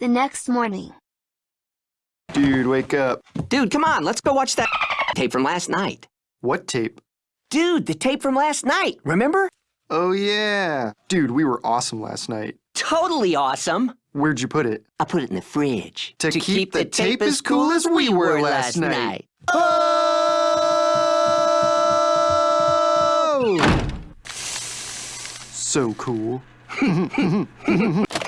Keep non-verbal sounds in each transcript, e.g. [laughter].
The next morning. Dude, wake up. Dude, come on, let's go watch that tape from last night. What tape? Dude, the tape from last night, remember? Oh, yeah. Dude, we were awesome last night. Totally awesome. Where'd you put it? I put it in the fridge. To keep the tape as cool as we were last night. Oh! So cool. [laughs] [laughs]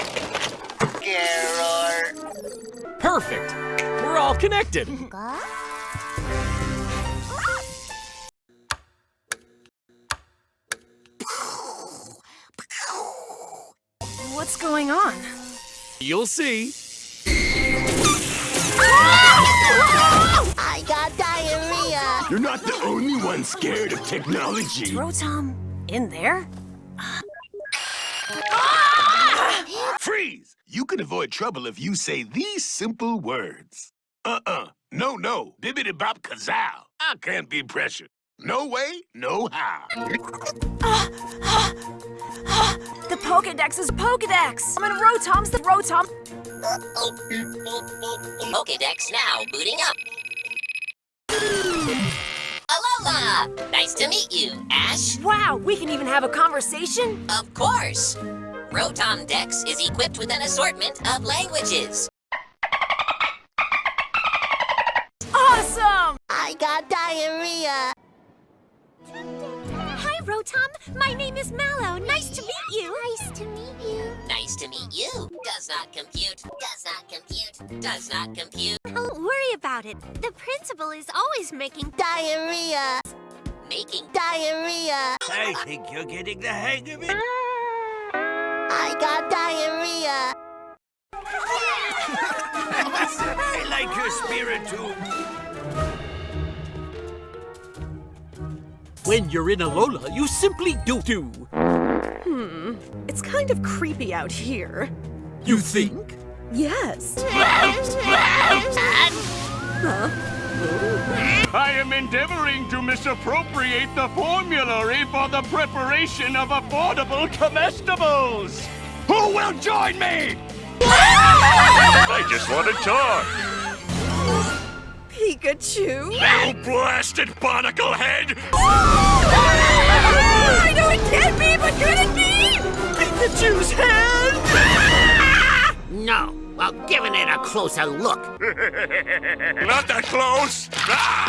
Perfect. We're all connected. What's going on? You'll see. I got diarrhea. You're not the only one scared of technology. Rotom, in there? Freeze! You can avoid trouble if you say these simple words. Uh-uh. No, no. Bibbidi bop kazow. I can't be pressured. No way, no how. The Pokedex is Pokedex! I'm in Rotom's the Rotom. Pokedex now booting up. Alola! Nice to meet you, Ash. Wow, we can even have a conversation? Of course. Rotom Dex is equipped with an assortment of languages. Awesome! I got diarrhea. Hi, Rotom. My name is Mallow. Nice to meet you. Nice to meet you. Nice to meet you. Does not compute. Does not compute. Does not compute. Don't worry about it. The principal is always making Diarrhea. Making diarrhea. I think you're getting the hang of it. Ah, I got diarrhea. I like your spirit too. When you're in Alola, you simply do do. Hmm, it's kind of creepy out here. You think? Yes. I am endeavoring to misappropriate the formulary for the preparation of affordable comestibles. Who join me? I just want to talk. Pikachu? You blasted barnacle head! I know it can't be, but could it be? Pikachu's head! No. Well, giving it a closer look. [laughs] Not that close! Ah!